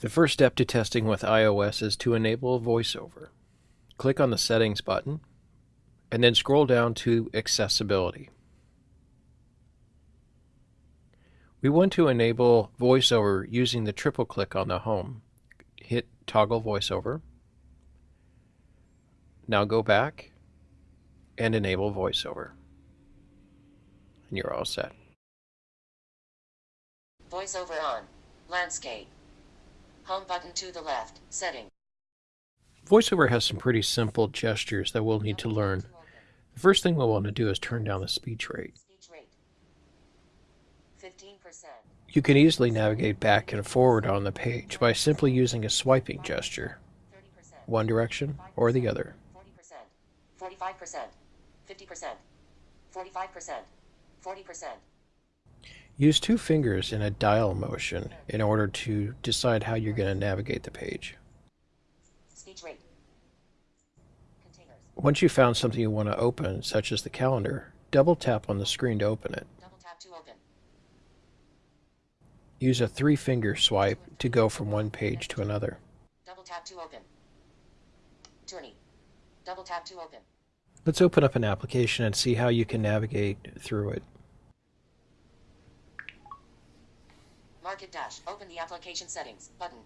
The first step to testing with iOS is to enable VoiceOver. Click on the Settings button, and then scroll down to Accessibility. We want to enable VoiceOver using the triple click on the Home. Hit Toggle VoiceOver. Now go back and enable VoiceOver. And you're all set. VoiceOver on. Landscape. Home button to the left. Setting. VoiceOver has some pretty simple gestures that we'll need to learn. The first thing we'll want to do is turn down the speech rate. Speech rate. 15%. You can easily navigate back and forward on the page by simply using a swiping gesture, one direction or the other. 40%. 45%. 50%. 45%. 40%. Use two fingers in a dial motion in order to decide how you're going to navigate the page. Speech rate. Containers. Once you've found something you want to open, such as the calendar, double tap on the screen to open it. To open. Use a three finger swipe to go from one page to another. Double tap to open. Tourney. Double tap to open. Let's open up an application and see how you can navigate through it. Market dash. Open the application settings. Button.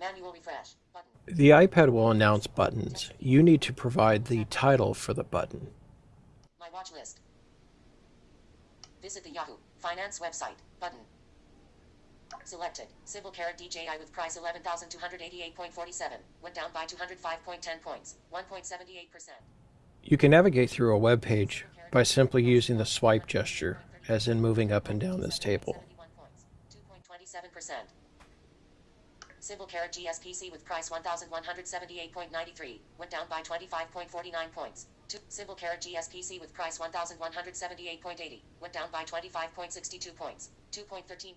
Manual refresh. Button. The iPad will announce buttons. You need to provide the title for the button. My watch list. Visit the Yahoo Finance website. Button. Selected. Civil Caret DJI with price 11,288.47. Went down by 205.10 points. 1.78%. You can navigate through a web page by simply using the swipe gesture, as in moving up and down this table. 71 points. 2.27%. Civil Caret GSPC with price 1,178.93. Went down by 25.49 points. Two, Civil Caret GSPC with price 1,178.80. Went down by 25.62 points. 2.13%.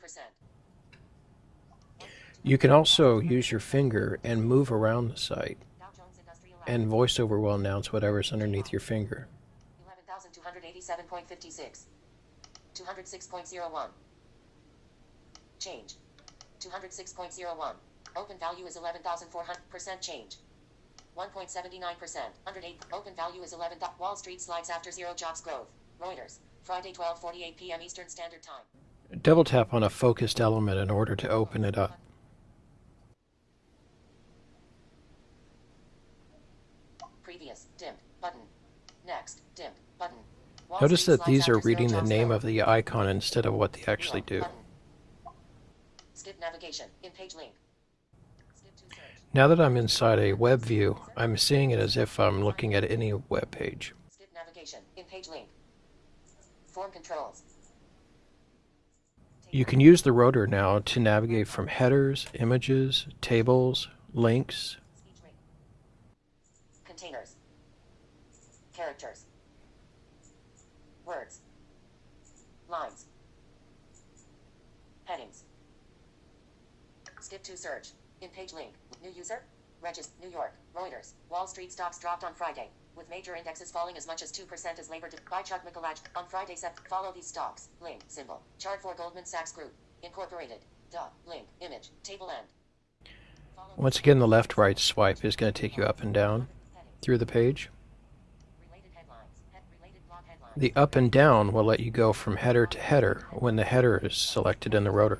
You can also use your finger and move around the site, Dow Jones Industrial and VoiceOver will announce whatever's underneath your finger. 11,287.56. 206.01. Change. 206.01. Open value is 11,400% change. 1.79%. 108. Open value is 11. Wall Street slides after zero jobs growth. Reuters. Friday 12:48 p.m. Eastern Standard Time. Double tap on a focused element in order to open it up. Previous. dim Button. Next. dim Button. Wall Notice Street that these are reading the name growth. of the icon instead of what they actually do. Button. Skip navigation. In page link. Skip to search. Now that I'm inside a web view, I'm seeing it as if I'm looking at any web page. Skip navigation. In page link. Form controls. You can use the rotor now to navigate from headers, images, tables, links, Containers. Characters. Words. Lines. Skip to search. In page link. New user. Regis. New York. Reuters. Wall Street stocks dropped on Friday, with major indexes falling as much as 2% as Labor. By Chuck Mikolajczak. On Friday, sep- follow these stocks. Link. Symbol. Chart for Goldman Sachs Group. Incorporated. Duh. Link. Image. Table end. Follow Once again, the left right swipe is going to take you up and down through the page. Related headlines. Head related blog headlines. The up and down will let you go from header to header when the header is selected in the rotor.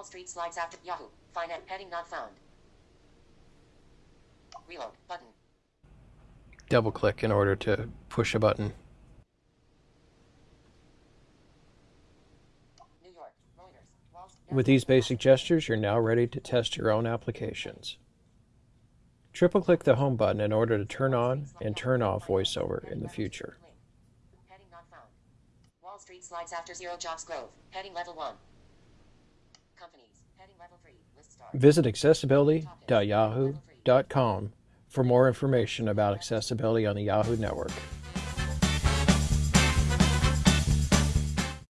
Heading companies. Head Wall Street slides after Yahoo. Finance heading not found. Reload button. Double click in order to push a button. New York. Reuters. Wall With these basic gestures, you're now ready to test your own applications. Triple click the home button in order to turn on and turn off VoiceOver in the future. Heading not found. Wall Street slides after zero jobs growth. Heading level one. Companies. Heading level three. List start. Visit accessibility.yahoo.com for more information about accessibility on the Yahoo network.